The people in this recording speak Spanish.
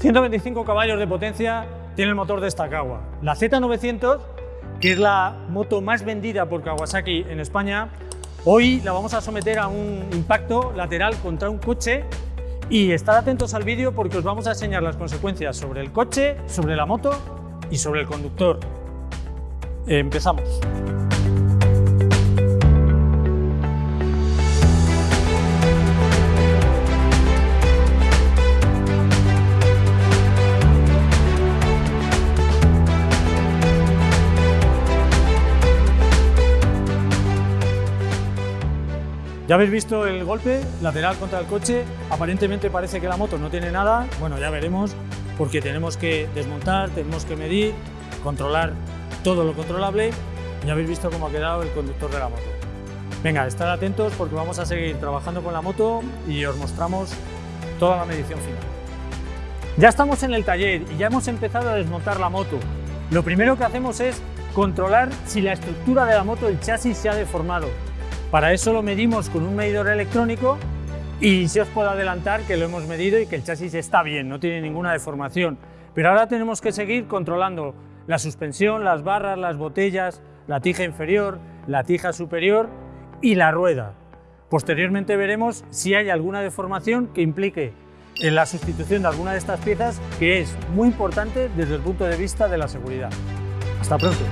125 caballos de potencia tiene el motor de esta Kawa. La Z900, que es la moto más vendida por Kawasaki en España, hoy la vamos a someter a un impacto lateral contra un coche y estar atentos al vídeo porque os vamos a enseñar las consecuencias sobre el coche, sobre la moto y sobre el conductor. Empezamos. Ya habéis visto el golpe lateral contra el coche, aparentemente parece que la moto no tiene nada, bueno ya veremos porque tenemos que desmontar, tenemos que medir, controlar todo lo controlable ya habéis visto cómo ha quedado el conductor de la moto. Venga, estar atentos porque vamos a seguir trabajando con la moto y os mostramos toda la medición final. Ya estamos en el taller y ya hemos empezado a desmontar la moto. Lo primero que hacemos es controlar si la estructura de la moto, el chasis, se ha deformado. Para eso lo medimos con un medidor electrónico y si os puedo adelantar que lo hemos medido y que el chasis está bien, no tiene ninguna deformación. Pero ahora tenemos que seguir controlando la suspensión, las barras, las botellas, la tija inferior, la tija superior y la rueda. Posteriormente veremos si hay alguna deformación que implique en la sustitución de alguna de estas piezas que es muy importante desde el punto de vista de la seguridad. Hasta pronto.